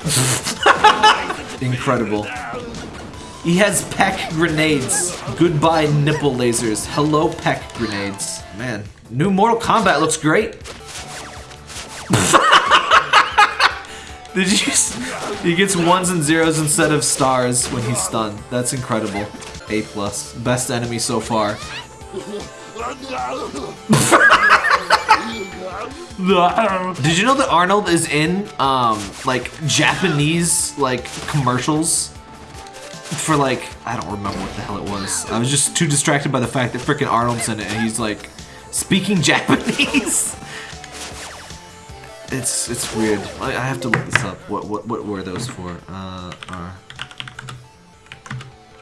Incredible. He has peck grenades. Goodbye nipple lasers. Hello peck grenades. Man, new Mortal Kombat looks great. Did you? He gets ones and zeros instead of stars when he's stunned. That's incredible. A plus. Best enemy so far. Did you know that Arnold is in um like Japanese like commercials for like I don't remember what the hell it was. I was just too distracted by the fact that freaking Arnold's in it and he's like speaking Japanese. It's it's weird. I, I have to look this up. What what what were those for? Uh, are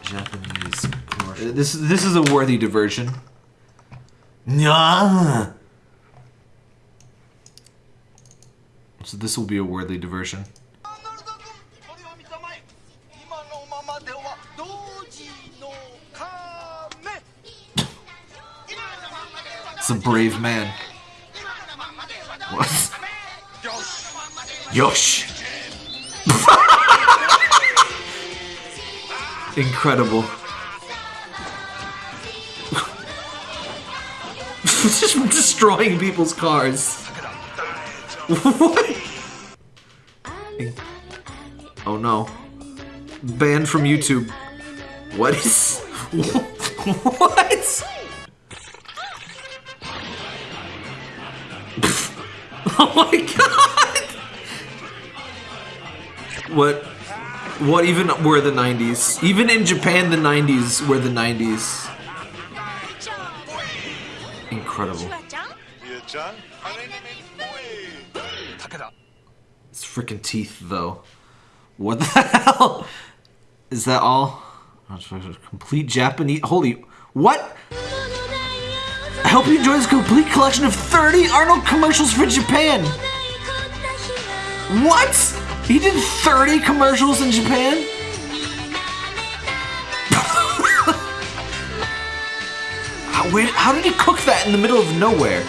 Japanese commercial. This this is a worthy diversion. Nyah! So this will be a worthy diversion. it's a brave man. Yosh! Incredible. Just destroying people's cars. what? Oh no. Banned from YouTube. What is. What? Oh my god! What? What even were the 90s? Even in Japan, the 90s were the 90s incredible. It's freaking teeth, though. What the hell? Is that all? Complete Japanese. Holy. What? I hope you enjoy this complete collection of 30 Arnold commercials for Japan. What? He did 30 commercials in Japan? Wait, how did he cook that in the middle of nowhere?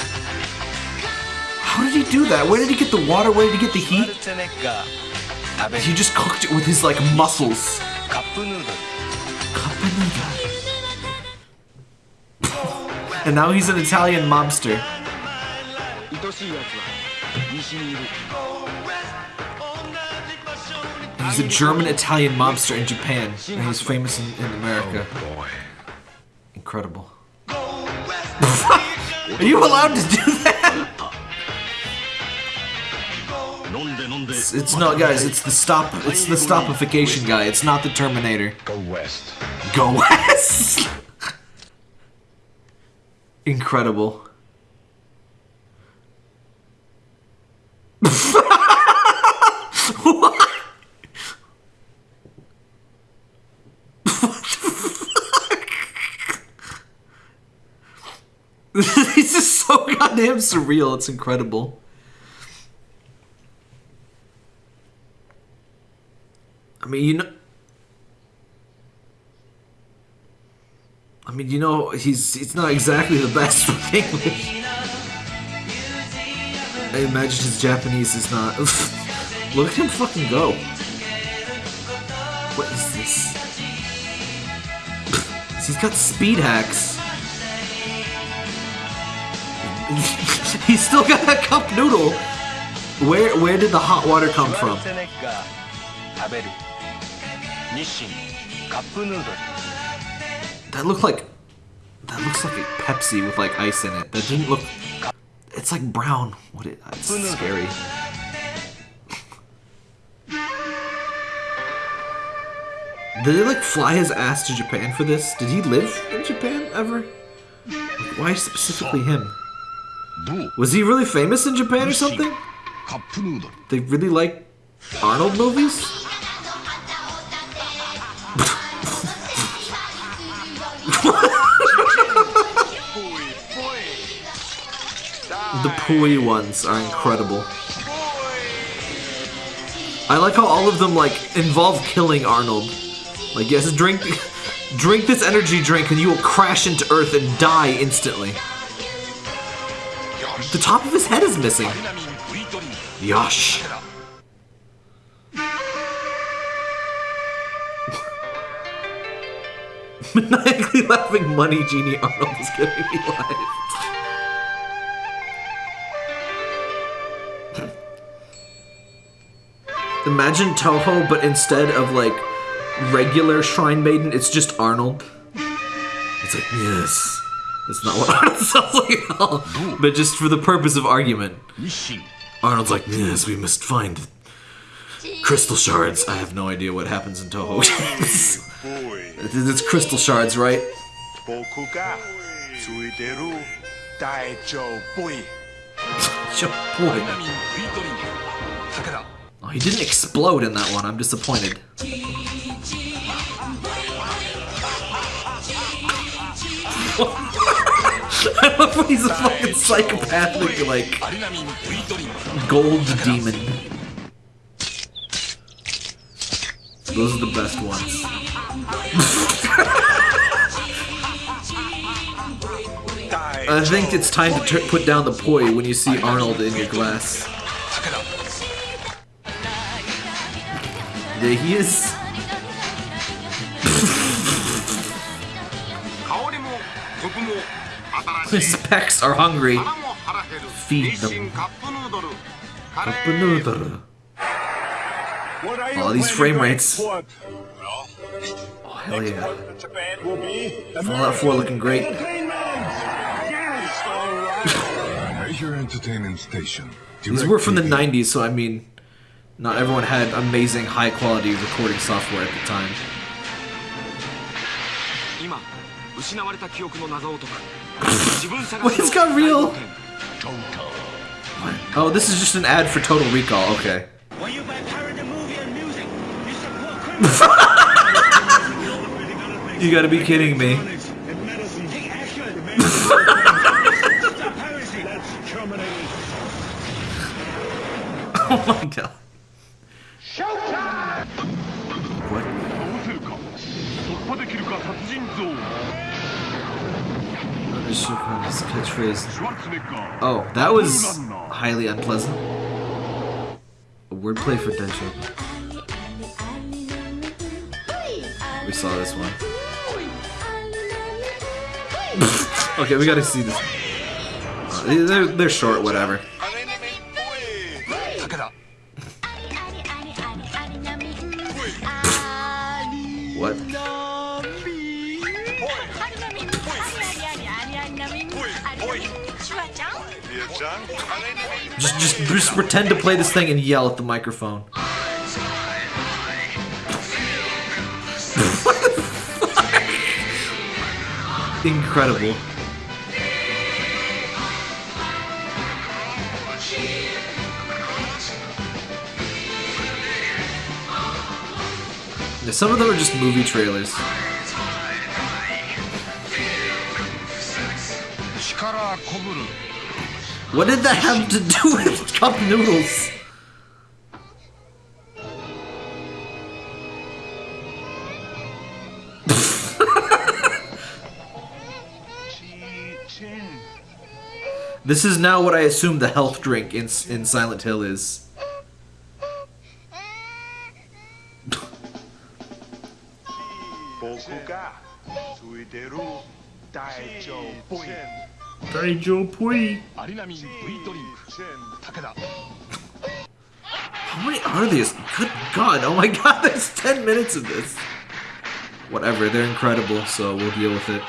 How did he do that? Where did he get the water? Where did he get the heat? He just cooked it with his, like, muscles. And now he's an Italian mobster. He's a German-Italian mobster in Japan, and he's famous in, in America. Oh, Incredible. Are you allowed to do that? It's, it's not, guys. It's the stop. It's the stopification guy. It's not the Terminator. Go west. Go west. Incredible. goddamn surreal. It's incredible. I mean, you know. I mean, you know, he's it's not exactly the best with English. I imagine his Japanese is not. Look at him fucking go. What is this? he's got speed hacks. He's still got that cup noodle. Where where did the hot water come from? That looked like that looks like a Pepsi with like ice in it. That didn't look. It's like brown. What? It, scary. Did he like fly his ass to Japan for this? Did he live in Japan ever? Why specifically him? Was he really famous in Japan or something? They really like Arnold movies? the Pui ones are incredible. I like how all of them like involve killing Arnold. Like yes, drink drink this energy drink and you will crash into earth and die instantly. The top of his head is missing. Yosh. Maniacally laughing money genie Arnold is giving me life. Imagine Touhou, but instead of like regular Shrine Maiden, it's just Arnold. It's like, yes. That's not what Arnold sounds like at all. But just for the purpose of argument, Arnold's like, yes, we must find crystal shards. I have no idea what happens in Touhou. it's crystal shards, right? oh, he didn't explode in that one. I'm disappointed. I love when he's a fucking psychopathic, like, gold demon. Those are the best ones. I think it's time to put down the poi when you see Arnold in your glass. There he is. His pecs are hungry. Feed them. Cup noodle. All these frame rates. Oh, hell yeah. Fallout 4 looking great. Major entertainment station. These were from the 90s, so I mean, not everyone had amazing high quality recording software at the time. 失われた記憶の謎を解く自分探 Wait, し it's の got real. トータ Oh, this is just an ad for Total Recall. Okay. When you buy pirate movie and music, you support criminals. You gotta be kidding me. and medicine. Take action. Stop piracy. Let's terminate. Oh my god. What? Catchphrase. Oh, that was highly unpleasant. A wordplay for Densho. We saw this one. okay, we gotta see this. Uh, they're, they're short, whatever. Just, just, just pretend to play this thing and yell at the microphone. Incredible. Yeah, some of them are just movie trailers. What did that have to do with cup noodles? this is now what I assume the health drink in, in Silent Hill is. Daijo Pui. ついてる大丈夫いアリナミン V ドリンク武田 How many are these? Good God! Oh my God! There's ten minutes of this. Whatever, they're incredible, so we'll deal with it.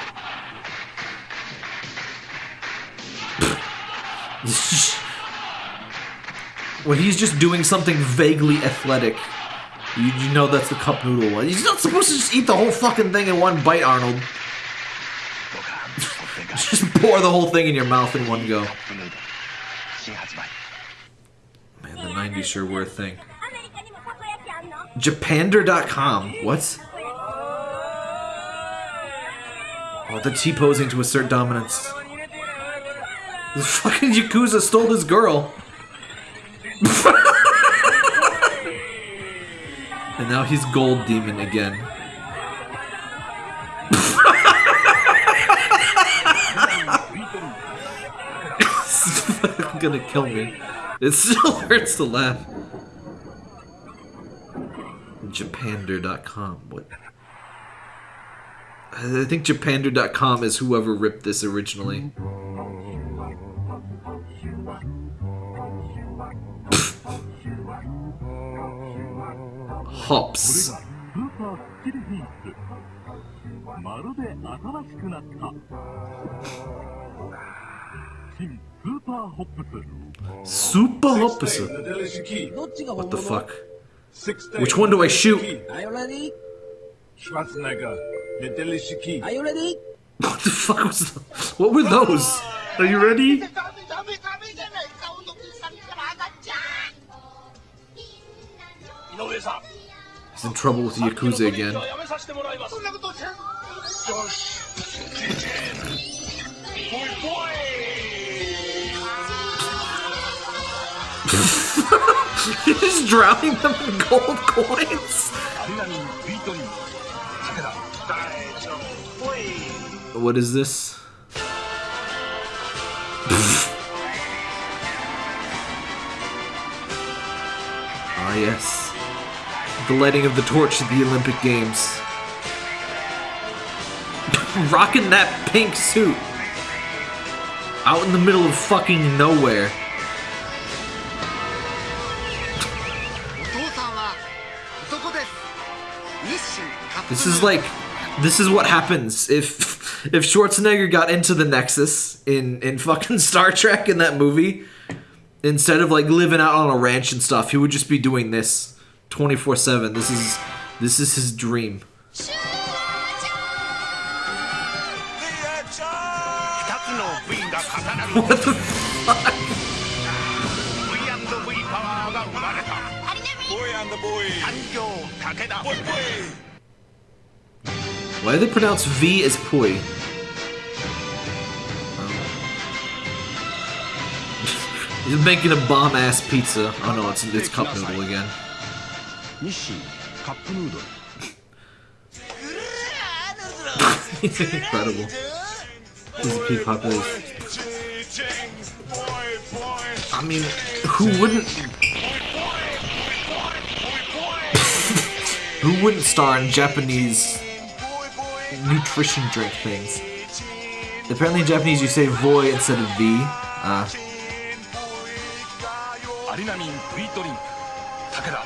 when he's just doing something vaguely athletic, you, you know that's the cup noodle one. He's not supposed to just eat the whole fucking thing in one bite, Arnold. pour the whole thing in your mouth in one go. Man, the 90s sure were a thing. Japander.com? What? Oh, the T posing to assert dominance. The fucking Yakuza stole this girl. and now he's Gold Demon again. Gonna kill me. It still hurts to laugh. Japander.com. What? I think Japander.com is whoever ripped this originally. Hops. Super opposite. What the fuck? Which one do I shoot? Schwarzenegger, What the fuck was that? What were those? Are you ready? He's in trouble with the Yakuza again. He's drowning them in gold coins. What is this? ah yes, the lighting of the torch at the Olympic Games. Rocking that pink suit out in the middle of fucking nowhere. This is like, this is what happens if if Schwarzenegger got into the Nexus in in fucking Star Trek in that movie. Instead of like living out on a ranch and stuff, he would just be doing this 24 seven. This is this is his dream. What the fuck? Why do they pronounce V as pui? He's making a bomb ass pizza. Oh no, it's, it's cup noodle again. cup incredible. He's a peak population. I mean, who wouldn't? who wouldn't star in Japanese nutrition drink things? Apparently, in Japanese, you say "voy" instead of "v." Uh, アリナミンビートリンク武田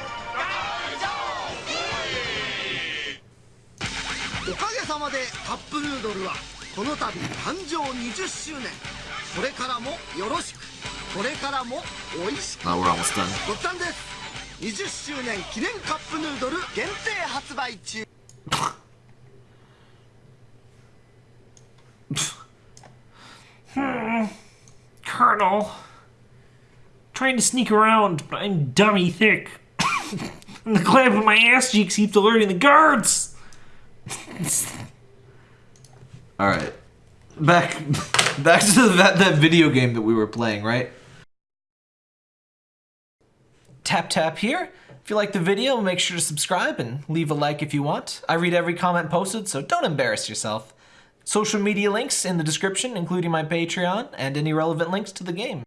おかげさまでカップヌードルはこの度誕生20周年これからもよろしくこれからも美味しく now we're almost done. ごったんです20周年記念カップヌードル限定発売中 Hmm. Colonel. Trying to sneak around, but I'm dummy thick. and the clap of my ass cheeks keeps alerting the guards! All right, back back to that that video game that we were playing, right? Tap tap here. If you like the video, make sure to subscribe and leave a like if you want. I read every comment posted, so don't embarrass yourself. Social media links in the description, including my Patreon and any relevant links to the game.